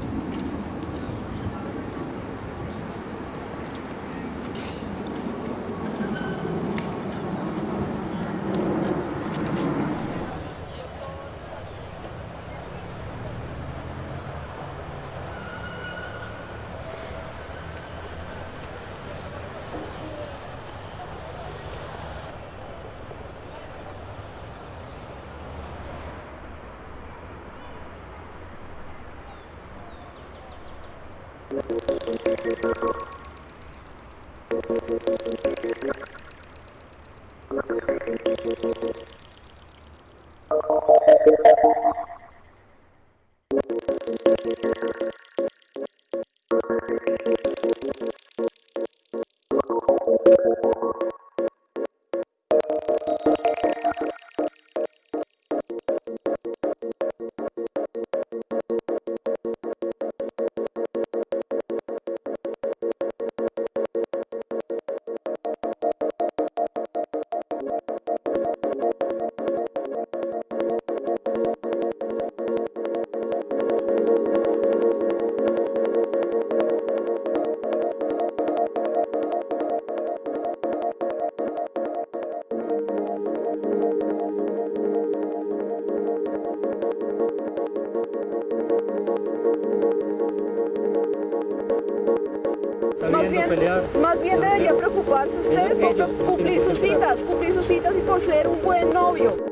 times. Más bien, pelear. más bien debería preocuparse usted por cumplir sus citas, cumplir sus citas y por ser un buen novio.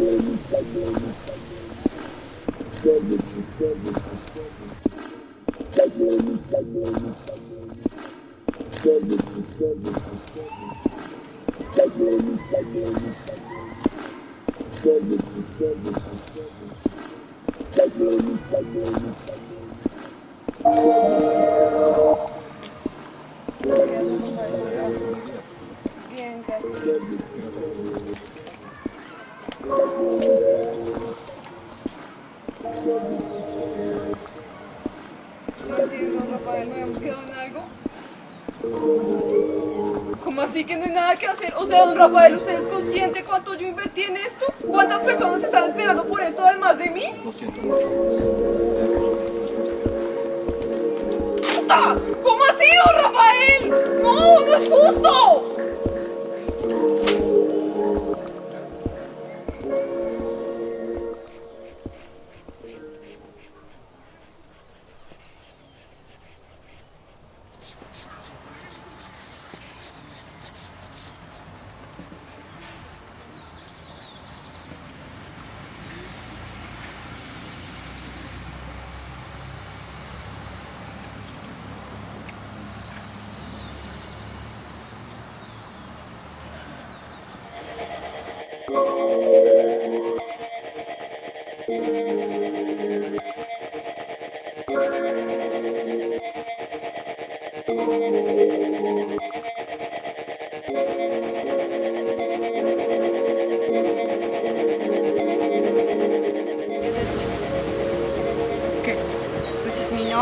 Bien, No entiendo, Rafael, ¿no habíamos quedado en algo? ¿Cómo así que no hay nada que hacer? O sea, don Rafael, ¿usted es consciente cuánto yo invertí en esto? ¿Cuántas personas están esperando por esto además de mí? Lo siento mucho. ¡Puta! ¿Cómo así, don Rafael? ¡No, no es justo!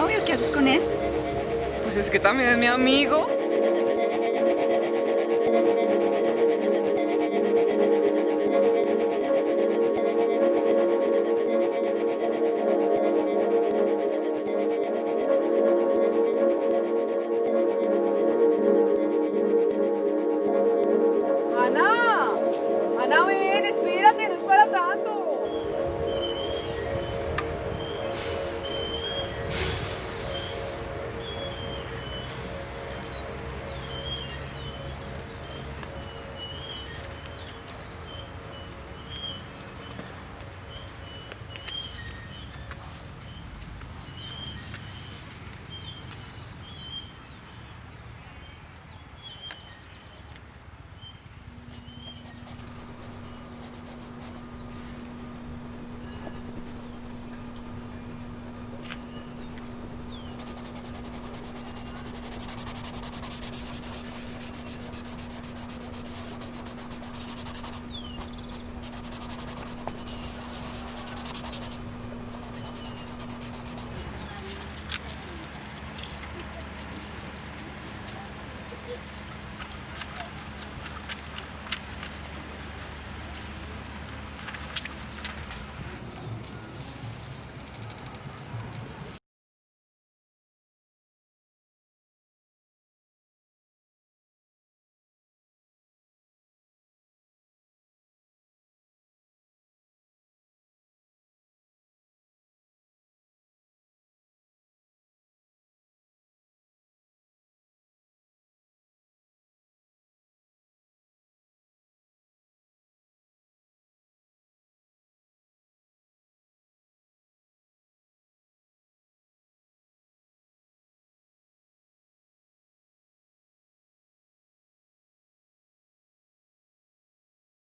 Novio, ¿qué haces con él? Pues es que también es mi amigo. Ana, Ana, ven, espérate, no es para tanto.